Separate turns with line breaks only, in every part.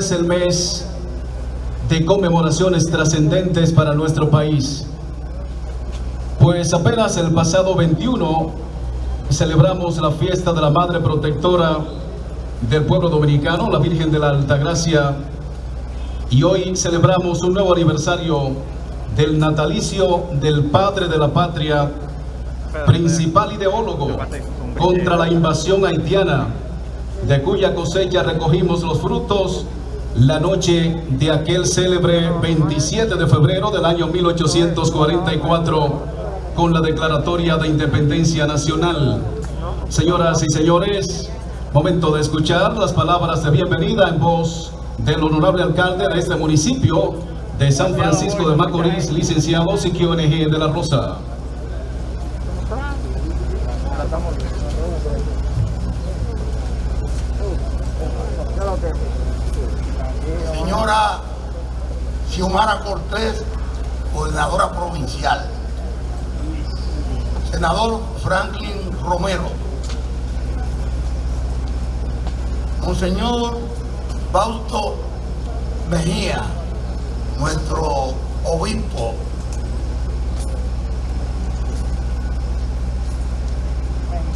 es el mes de conmemoraciones trascendentes para nuestro país. Pues apenas el pasado 21 celebramos la fiesta de la Madre Protectora del pueblo dominicano, la Virgen de la Altagracia, y hoy celebramos un nuevo aniversario del natalicio del Padre de la Patria, principal ideólogo contra la invasión haitiana, de cuya cosecha recogimos los frutos la noche de aquel célebre 27 de febrero del año 1844 con la declaratoria de independencia nacional. Señoras y señores, momento de escuchar las palabras de bienvenida en voz del honorable alcalde de este municipio de San Francisco de Macorís, licenciado Siquio NG de la Rosa.
Señora Xiomara Cortés, gobernadora provincial. Senador Franklin Romero. Monseñor Bausto Mejía, nuestro obispo.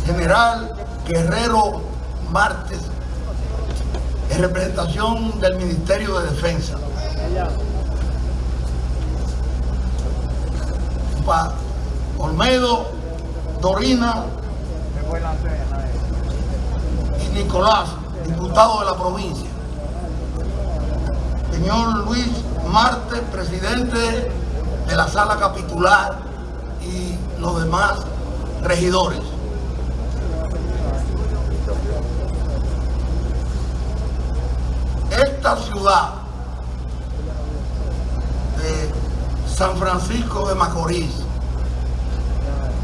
General Guerrero Martes, en representación del Ministerio de Defensa. Pa Olmedo, Dorina y Nicolás, diputado de la provincia. Señor Luis Marte, presidente de la sala capitular y los demás regidores. Esta ciudad de San Francisco de Macorís,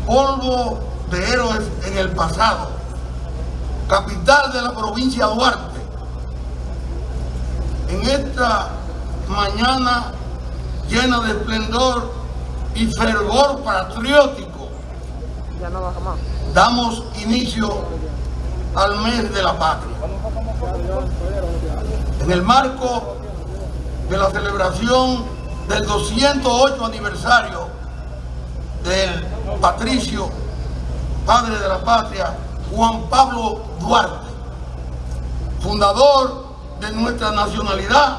polvo de héroes en el pasado, capital de la provincia de Duarte, en esta mañana llena de esplendor y fervor patriótico, damos inicio al mes de la patria. En el marco de la celebración del 208 aniversario del patricio, padre de la patria, Juan Pablo Duarte, fundador de nuestra nacionalidad,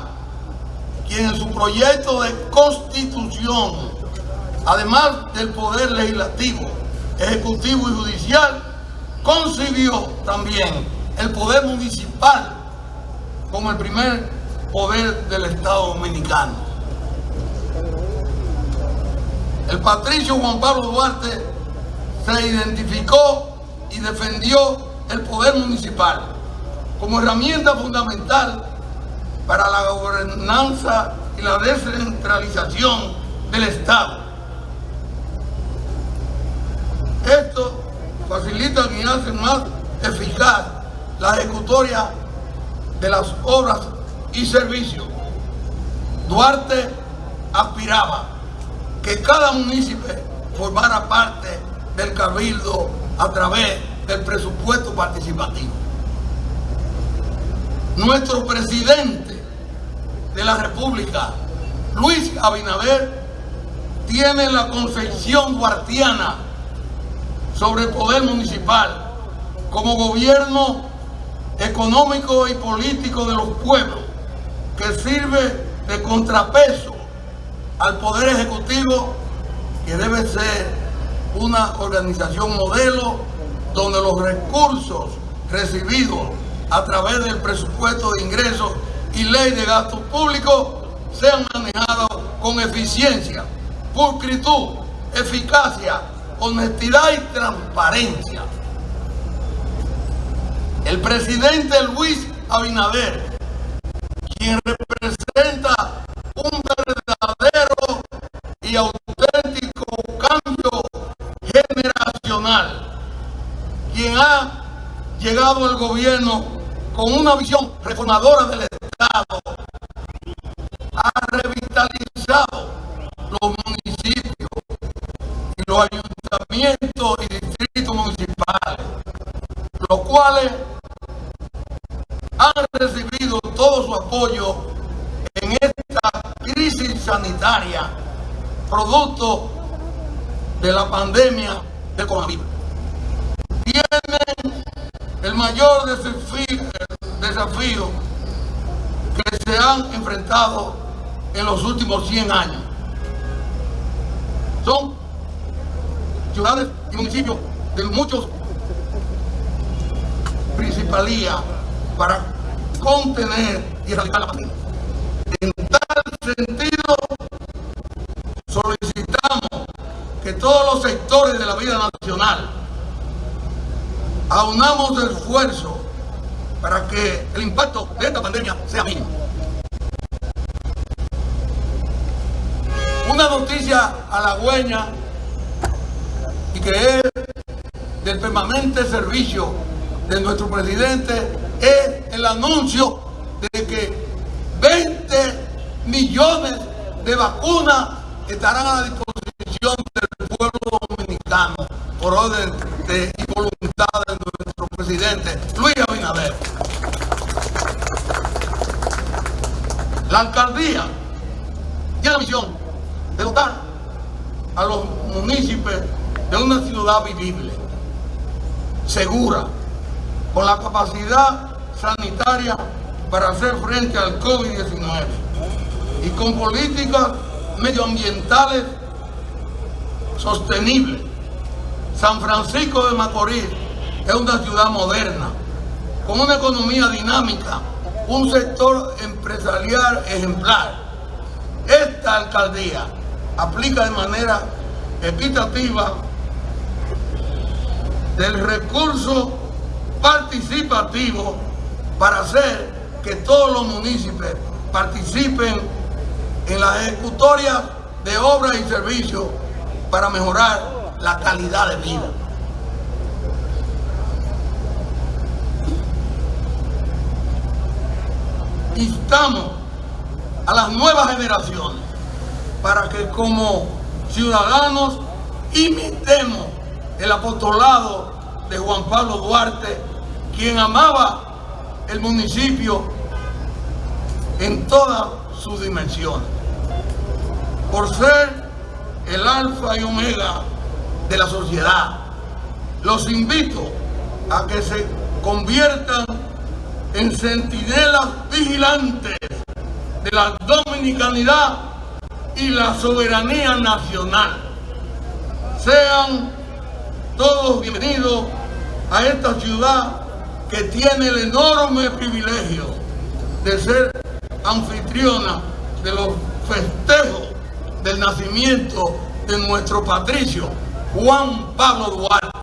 quien en su proyecto de constitución, además del poder legislativo, ejecutivo y judicial, concibió también el poder municipal como el primer poder del Estado Dominicano. El patricio Juan Pablo Duarte se identificó y defendió el poder municipal como herramienta fundamental para la gobernanza y la descentralización del Estado. Esto facilita y hace más eficaz la ejecutoria de las obras y servicios. Duarte aspiraba que cada municipio formara parte del cabildo a través del presupuesto participativo. Nuestro presidente de la República, Luis Abinader, tiene la concepción duartiana sobre el poder municipal como gobierno económico y político de los pueblos que sirve de contrapeso al poder ejecutivo que debe ser una organización modelo donde los recursos recibidos a través del presupuesto de ingresos y ley de gastos públicos sean manejados con eficiencia, pulcritud, eficacia, honestidad y transparencia. El presidente Luis Abinader, quien representa un verdadero y auténtico cambio generacional, quien ha llegado al gobierno con una visión reformadora del Estado, ha revitalizado los municipios y los ayuntamientos y distritos municipales, los cuales producto de la pandemia del coronavirus. Tienen el mayor desafío que se han enfrentado en los últimos 100 años. Son ciudades y municipios de muchos principalías para contener y erradicar la pandemia. Sectores de la vida nacional aunamos esfuerzo para que el impacto de esta pandemia sea mínimo. Una noticia halagüeña y que es del permanente servicio de nuestro presidente es el anuncio de que 20 millones de vacunas estarán a la disposición por orden de, y voluntad de nuestro presidente Luis Abinader. La alcaldía tiene la misión de dotar a los municipios de una ciudad vivible, segura, con la capacidad sanitaria para hacer frente al COVID-19 y con políticas medioambientales sostenibles. San Francisco de Macorís es una ciudad moderna, con una economía dinámica, un sector empresarial ejemplar. Esta alcaldía aplica de manera equitativa del recurso participativo para hacer que todos los municipios participen en la ejecutoria de obras y servicios para mejorar la calidad de vida. Instamos a las nuevas generaciones para que como ciudadanos imitemos el apostolado de Juan Pablo Duarte, quien amaba el municipio en todas sus dimensiones. Por ser el alfa y omega de la sociedad, los invito a que se conviertan en centinelas vigilantes de la dominicanidad y la soberanía nacional. Sean todos bienvenidos a esta ciudad que tiene el enorme privilegio de ser anfitriona de los festejos del nacimiento de nuestro patricio Juan Pablo Duarte.